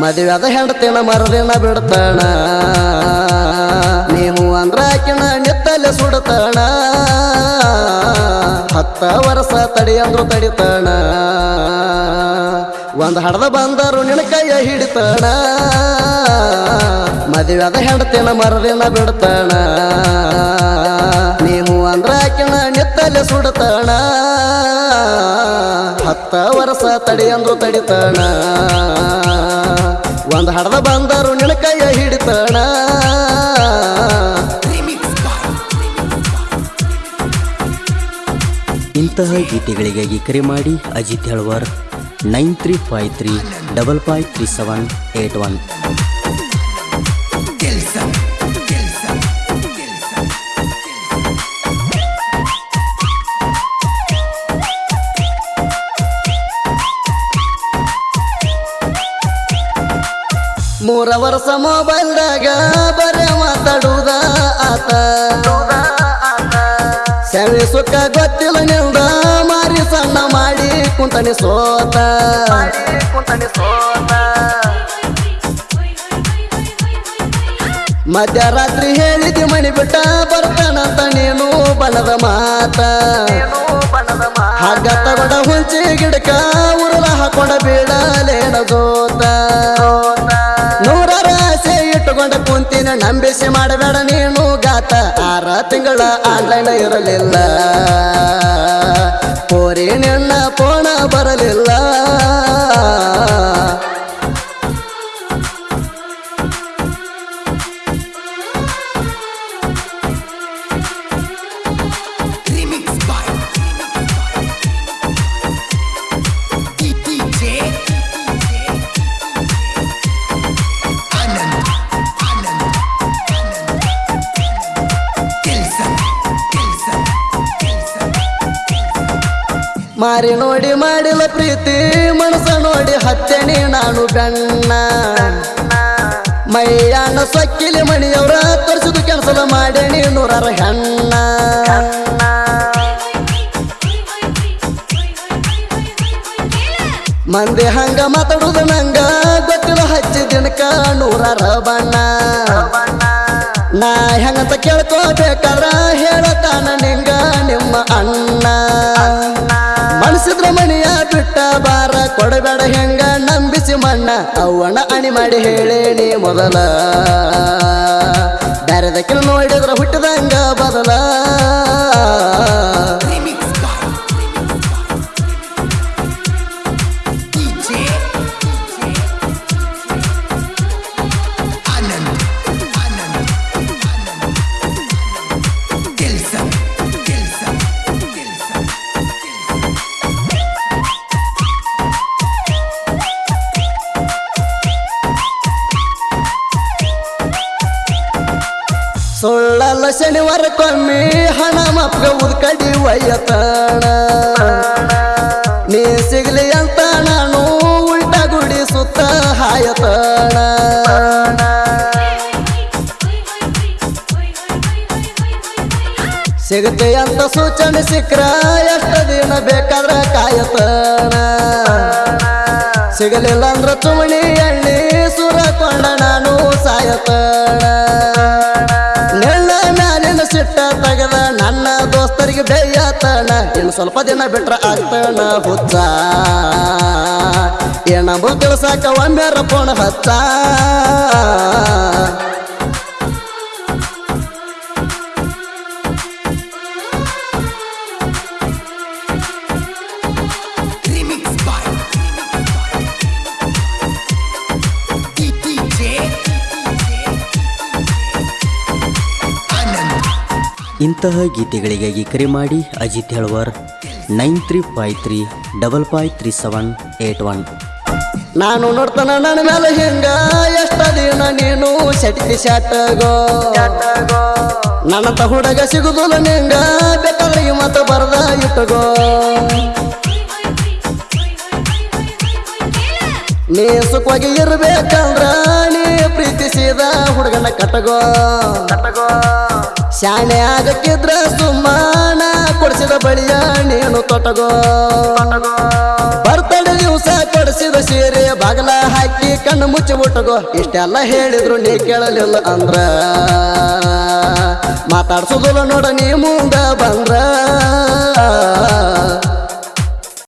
ಮದುವೆದ ಹೆಂಡತಿನ ಮರದಿನ ಬಿಡ್ತಾಣ. ನೀವು ಅಂದ್ರ ಆಕಿನ ನಿತ್ತಲೆ ಸುಡ್ತಾಣ. ಹತ್ತ ವರ್ಷ ತಡಿ ಅಂದ್ರು ತಡಿತಾಣ. ಒಂದು ಹಡದ ಬಂದರು ನಿನ ಕೈಯ ಹಿಡಿತಾಣ. ಮದುವೆದ ಹೆಂಡತಿನ ಮರದಿನ ಬಿಡ್ತಾಣ. ನೀವು ಅಂದ್ರ ಆಕಿನ ನಿತ್ತಲೆ ಸುಡ್ತಾಣ. ಹತ್ತ ವರ್ಷ ತಡಿ ಅಂದ್ರು ತಡಿತಾಣ. ಒಂದ್ ಹಡದ ಬಂದರು ನಿನ್ನ ಕೈಯ ಹಿಡಿತಾಣ. ಇಂತಹ ಗೀತೆಗಳಿಗಾಗಿ ಕರೆ ಮಾಡಿ Ajit Helwar, nine three five three double five three seven eight one. ಮೂರ ವರ್ಷ ಮೊಬೈಲ್ದಾಗ ಬರೇ ಮಾತಾಡುವುದ ಆತ. ಸವಿ ಸುಖ ಗೊತ್ತಿಲ್ಲ ನಿಂದ ಮಾರಿ ಸಣ್ಣ ಮಾಡಿ ಕುಂತನಿ ಸೋತ. ಮಧ್ಯರಾತ್ರಿ ಹೇಳಿದಿ ಮಣಿ ಬಿಟ್ಟ ಬರ್ತಾನಂತ ನೀನು ಬಲದ ಮಾತ. ಹಗ್ಗ ಹುಂಚಿ ಗಿಡಕ ಉರುಳ ಹಾಕೊಂಡ ಬೀಳಲೇನ ಜೋತ. ನಂಬಿಸಿ ಮಾಡಬೇಡ ನೀನು ಗಾತ. ಆರ ತಿಂಗಳ ಆನ್ಲೈನ್ ಇರಲಿಲ್ಲ. ಪೋರಿ ನಿನ್ನ ಪೋಣ ಬರಲಿಲ್ಲ. ಮಾರಿ ನೋಡಿ ಮಾಡಿಲ್ಲ ಪ್ರೀತಿ ಮನಸ ನೋಡಿ ಹಚ್ಚನಿ ನಾನು ಬೆಣ್ಣ ಮೈಯಾನ ಸಕ್ಕಿಲಿ ಮಣಿಯವರ ತರಿಸಿದ ಕೆಲಸದ ಮಾಡೇನಿ ನೂರಾರ ಹೆಣ್ಣ. ಮಂದಿ ಹಂಗ ಮಾತಾಡುದು ನಂಗ, ಗೊತ್ತಿಲ್ಲ ಹಚ್ಚಿ ದಿನಕ ನೂರಾರ ಬಣ್ಣ. ನಾ ಹೆಂಗಂತ ಕೇಳ್ಕೋಬೇಕಾರ ಹೇಳತಾನ ನಿಂಗ ನಿಮ್ಮ ಅಣ್ಣ. ಹೆಂಗ ನಂಬಿಸಿ ಮಣ್ಣ ಅವಣ ಅಣಿ ಮಾಡಿ ಹೇಳೇನಿ ಮೊದಲ. ಬ್ಯಾರೆದಕ್ಕಿನ ನೋಡಿದ್ರ ಹುಟ್ಟದಂಗ ಬದಲ. ಸುಳ್ಳಲ್ಲ ಶನಿವಾರಕ್ಕೊಮ್ಮೆ ಹಣ ಮಪ್ಗ ಉದ್ಕಡಿ ಒಯ್ಯತಾಣ. ನೀ ಸಿಗ್ಲಿ ಅಂತ ನಾನು ಉಲ್ಟ ಗುಡಿ ಸುತ್ತ ಹಾಯತಾಣ. ಸಿಗುತ್ತೆ ಅಂತ ಸೂಚನೆ ಸಿಕ್ಕ್ರ ಎಷ್ಟು ದಿನ ಬೇಕಾದ್ರ ಕಾಯತಾಣ. ಸಿಗಲಿಲ್ಲ ಅಂದ್ರ ಚುಮಣಿ ಎಣ್ಣಿ ಸುರಕೊಂಡ ನಾನು ಸಾಯತಾಣ. ತೆಗೆದ ನನ್ನ ದೋಸ್ತರಿಗೆ ಬೇಯತಣ ಇನ್ನು ಸ್ವಲ್ಪ ದಿನ ಬಿಟ್ರ ಆಗ್ತಾನ ಹುಚ್ಚ. ಏನಂಬು ತಿಳ್ಸಾಕ ಒಮ್ಮೆರ ಪೋಣ ಹಚ್ಚ. ಇಂತಹ ಗೀತೆಗಳಿಗಾಗಿ ಕರೆ ಮಾಡಿ Ajit Helwar nine three five three double five three seven eight one. ನಾನು ನೋಡ್ತಾನ ನನ್ನ ಮೇಲೆ ಹೆಂಗ? ಎಷ್ಟ ದಿನ ನೀನು ಸೆಟ್ಟಿ ಶಾಟಗೋ ನನ್ನಂತ ಹುಡುಗ ಸಿಗುದಿಲ್ಲ ನಿಂಗ? ಬೇಕಾದ್ರೆ ಮತ ಬರ್ದ ಇಟ್ಟಗೋ ನೀ ಸುಖವಾಗಿ ಇರ್ಬೇಕಂದ್ರ ನೀ ಪ್ರೀತಿಸಿದ ಹುಡುಗನ ಕಟ್ಟಗೋ ಶಾಣೆ ಆಗಕ್ಕಿದ್ರ ಸುಮ್ಮನ ಕೊಡಿಸಿದ ಬಳಿಯ ನೀನು ತೊಟಗೋ. ಬರ್ತಡೆ ದಿವಸ ಕೊಡಿಸಿದ ಸೀರೆ ಬಾಗಲ ಹಾಕಿ ಕಣ್ಣು ಮುಚ್ಚಿ ಮುಟ್ಟಗೋ. ಇಷ್ಟೆಲ್ಲ ಹೇಳಿದ್ರು ನೀ ಕೇಳಲಿಲ್ಲ ಅಂದ್ರ. ಮಾತಾಡ್ಸೋದಿಲ್ಲ ನೋಡ ನೀ ಮುಂದ ಬಂದ್ರ.